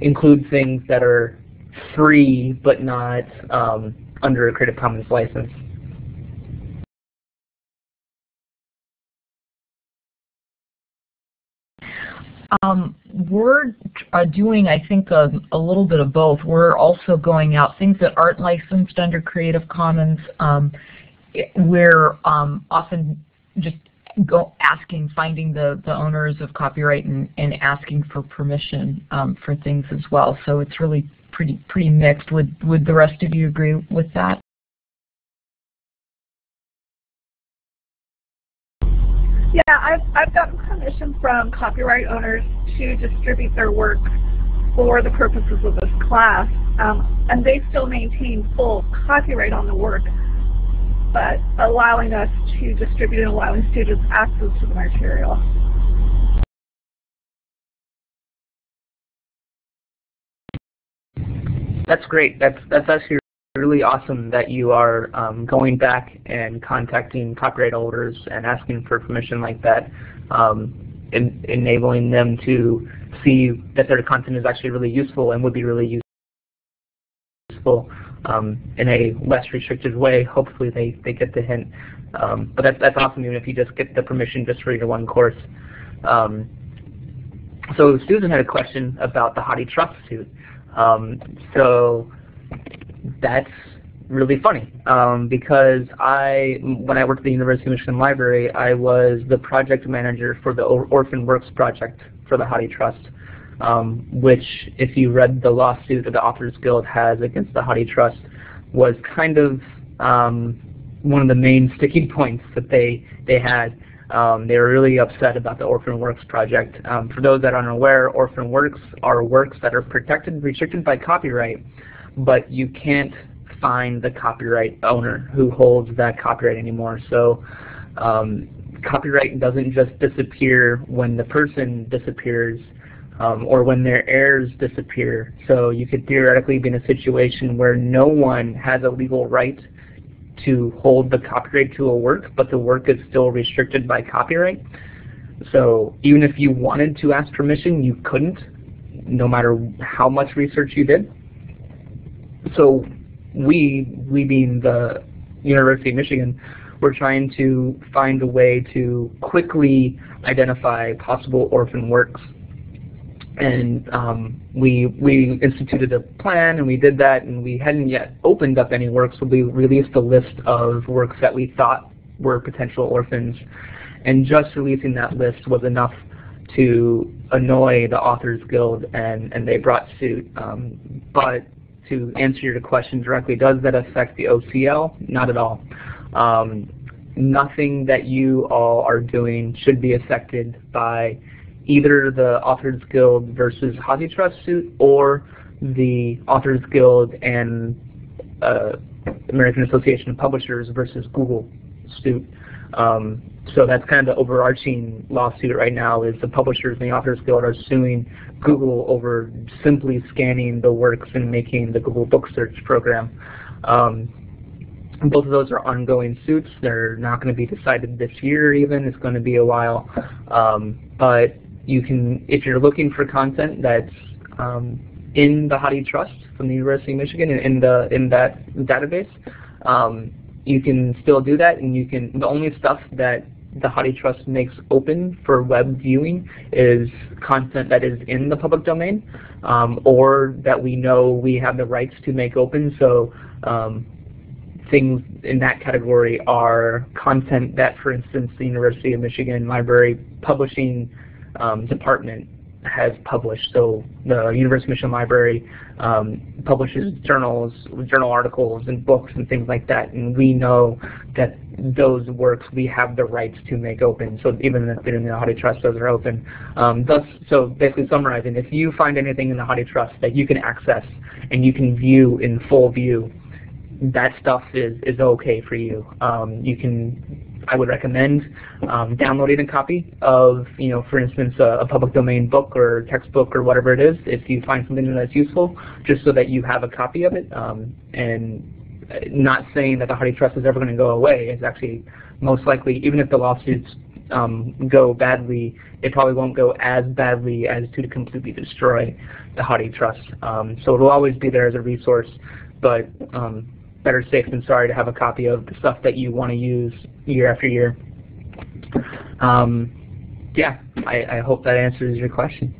[SPEAKER 2] include things that are free but not um, under a Creative Commons license?
[SPEAKER 3] Um, we're uh, doing, I think, a, a, little bit of both. We're also going out things that aren't licensed under Creative Commons. Um, we're um, often just go asking, finding the, the owners of copyright and, and asking for permission um, for things as well. So it's really pretty pretty mixed. Would would the rest of you agree with that?
[SPEAKER 1] Yeah, I've, I've gotten permission from copyright owners to distribute their work for the purposes of this class, um, and they still maintain full copyright on the work, but allowing us to distribute and allowing students access to the material.
[SPEAKER 2] That's great. That's that's actually really awesome that you are um, going back and contacting copyright holders and asking for permission like that, um, en enabling them to see that their content is actually really useful and would be really useful um, in a less restricted way. Hopefully they, they get the hint. Um, but that's, that's awesome even if you just get the permission just for your one course. Um, so Susan had a question about the Hathi Trust suit. Um, so that's really funny um, because I, when I worked at the University of Michigan Library, I was the project manager for the Orphan Works project for the Hathi Trust, um, which, if you read the lawsuit that the Authors Guild has against the Hathi Trust, was kind of um, one of the main sticking points that they they had. Um, they were really upset about the Orphan Works project. Um, for those that aren't aware, Orphan Works are works that are protected, and restricted by copyright, but you can't find the copyright owner who holds that copyright anymore. So um, copyright doesn't just disappear when the person disappears um, or when their heirs disappear. So you could theoretically be in a situation where no one has a legal right to hold the copyright to a work, but the work is still restricted by copyright. So even if you wanted to ask permission, you couldn't, no matter how much research you did so we, we being the University of Michigan, we're trying to find a way to quickly identify possible orphan works. And um, we, we instituted a plan and we did that and we hadn't yet opened up any works, so we released a list of works that we thought were potential orphans. And just releasing that list was enough to annoy the Authors Guild and, and they brought suit. Um, but to answer your question directly, does that affect the OCL? Not at all. Um, nothing that you all are doing should be affected by either the Authors Guild versus HathiTrust suit or the Authors Guild and uh, American Association of Publishers versus Google suit. Um, so that's kind of the overarching lawsuit right now is the publishers and the Authors Guild are suing Google over simply scanning the works and making the Google Book Search program. Um, both of those are ongoing suits. They're not going to be decided this year even. It's going to be a while. Um, but you can, if you're looking for content that's um, in the HathiTrust from the University of Michigan in, in the in that database, um, you can still do that, and you can. The only stuff that the HathiTrust makes open for web viewing is content that is in the public domain, um, or that we know we have the rights to make open. So um, things in that category are content that, for instance, the University of Michigan Library Publishing um, Department has published. So the University of Michigan Library um, publishes journals, journal articles, and books and things like that, and we know that those works we have the rights to make open. So even if they're in the HathiTrust, those are open. Um, thus, so basically summarizing, if you find anything in the HathiTrust that you can access and you can view in full view, that stuff is, is okay for you. Um, you can I would recommend um, downloading a copy of, you know, for instance, a, a, public domain book or textbook or whatever it is, if you find something that's useful, just so that you have a copy of it. Um, and not saying that the HathiTrust is ever going to go away. It's actually most likely, even if the lawsuits um, go badly, it probably won't go as badly as to completely destroy the HathiTrust. Um, so it will always be there as a resource, but um, better safe than sorry to have a copy of the stuff that you want to use year after year. Um, yeah, I, I hope that answers your question.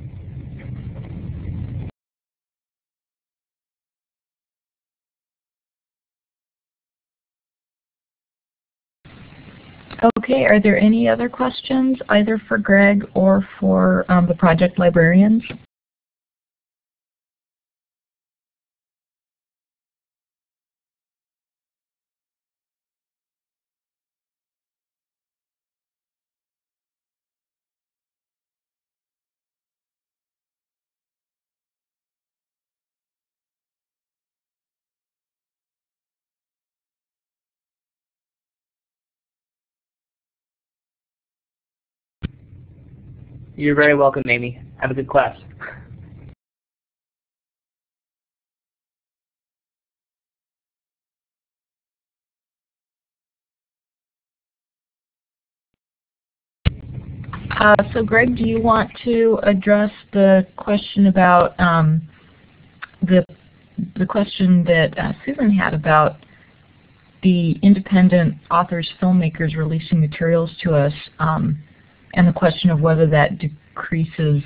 [SPEAKER 3] Okay, are there any other questions either for Greg or for um, the project librarians?
[SPEAKER 2] You're very welcome, Amy. Have a good class.
[SPEAKER 3] Uh, so Greg, do you want to address the question about um, the the question that uh, Susan had about the independent authors, filmmakers releasing materials to us um, and the question of whether that decreases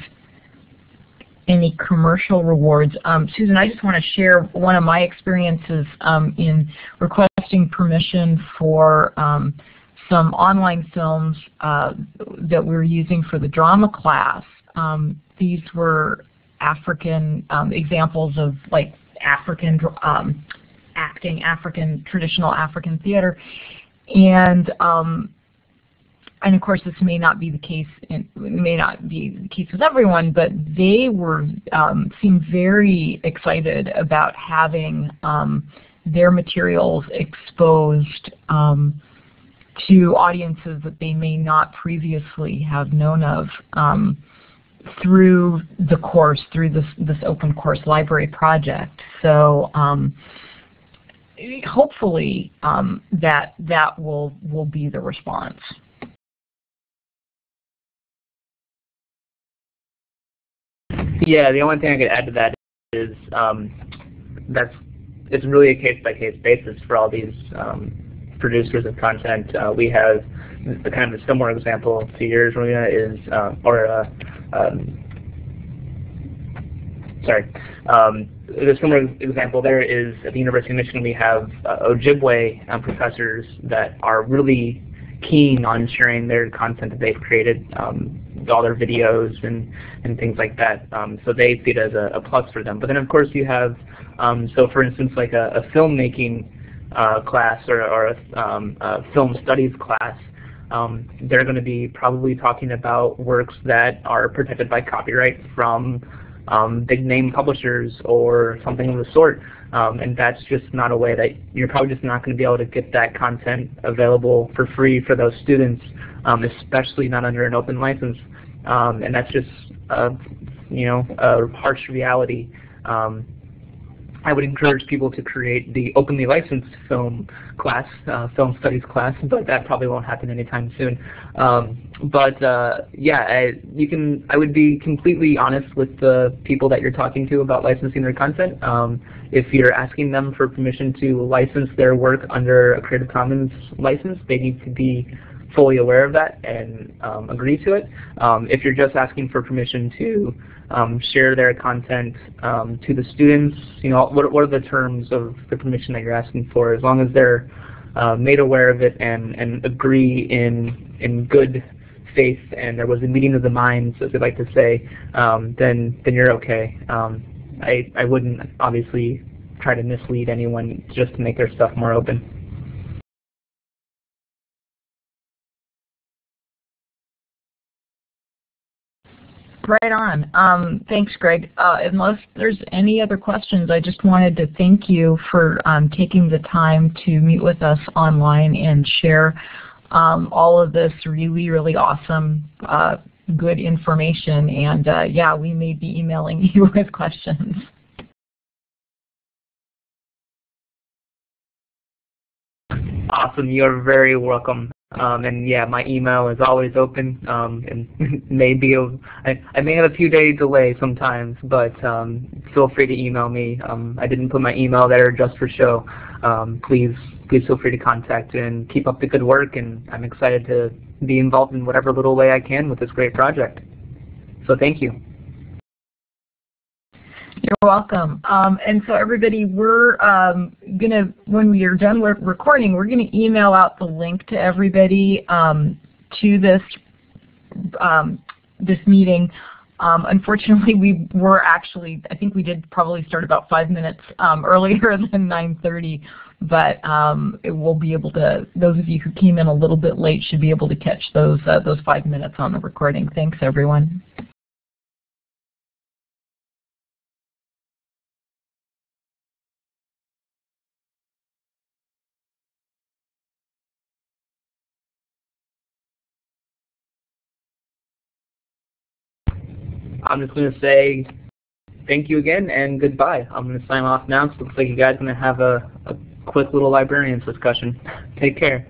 [SPEAKER 3] any commercial rewards. Um, Susan, I just want to share one of my experiences um, in requesting permission for um, some online films uh, that we were using for the drama class. Um, these were African um, examples of like African um, acting, African traditional African theater, and and of course this may not be the case in, may not be the case with everyone, but they were um, seemed very excited about having um, their materials exposed um, to audiences that they may not previously have known of um, through the course, through this this open course library project. So um, hopefully um, that that will will be the response.
[SPEAKER 2] Yeah, the only thing I could add to that is um, that's it's really a case by case basis for all these um, producers of content. Uh, we have the kind of a similar example to yours, Marina, is, uh, or uh, um, sorry, um, the similar example there is at the University of Michigan we have uh, Ojibwe um, professors that are really keen on sharing their content that they've created, um, all their videos and, and things like that. Um, so they see it as a, a, plus for them. But then of course you have, um, so for instance like a, a filmmaking uh, class or, or a, um, a, film studies class, um, they're going to be probably talking about works that are protected by copyright from um, big name publishers or something of the sort. Um, and that's just not a way that you're probably just not going to be able to get that content available for free for those students, um, especially not under an open license. Um, and that's just, a, you know, a harsh reality. Um, I would encourage people to create the openly licensed film class, uh, film studies class, but that probably won't happen anytime soon. Um, but uh, yeah, I, you can. I would be completely honest with the people that you're talking to about licensing their content. Um, if you're asking them for permission to license their work under a Creative Commons license, they need to be fully aware of that and um, agree to it. Um, if you're just asking for permission to um, share their content um, to the students, you know, what, what are the terms of the permission that you're asking for? As long as they're uh, made aware of it and, and agree in, in good faith and there was a meeting of the minds, as they like to say, um, then, then you're okay. Um, I, I wouldn't obviously try to mislead anyone just to make their stuff more open.
[SPEAKER 3] Right on. Um, thanks, Greg. Uh, unless there's any other questions, I just wanted to thank you for um, taking the time to meet with us online and share um, all of this really, really awesome, uh, good information. And uh, yeah, we may be emailing you with questions.
[SPEAKER 2] Awesome. You're very welcome. Um, and yeah, my email is always open. Um, and maybe I, I may have a few day delay sometimes, but um, feel free to email me. Um, I didn't put my email there just for show. Um, please, please feel free to contact and keep up the good work. And I'm excited to be involved in whatever little way I can with this great project. So thank you.
[SPEAKER 3] You're welcome. Um, and so everybody, we're um, going to, when we are done with recording, we're going to email out the link to everybody um, to this, um, this meeting. Um, unfortunately, we were actually, I think we did probably start about five minutes um, earlier than 9.30, but we'll be able to, those of you who came in a little bit late should be able to catch those, uh, those five minutes on the recording. Thanks, everyone.
[SPEAKER 2] I'm just going to say thank you again and goodbye. I'm going to sign off now. So it looks like you guys are going to have a, a quick little librarians discussion. Take care.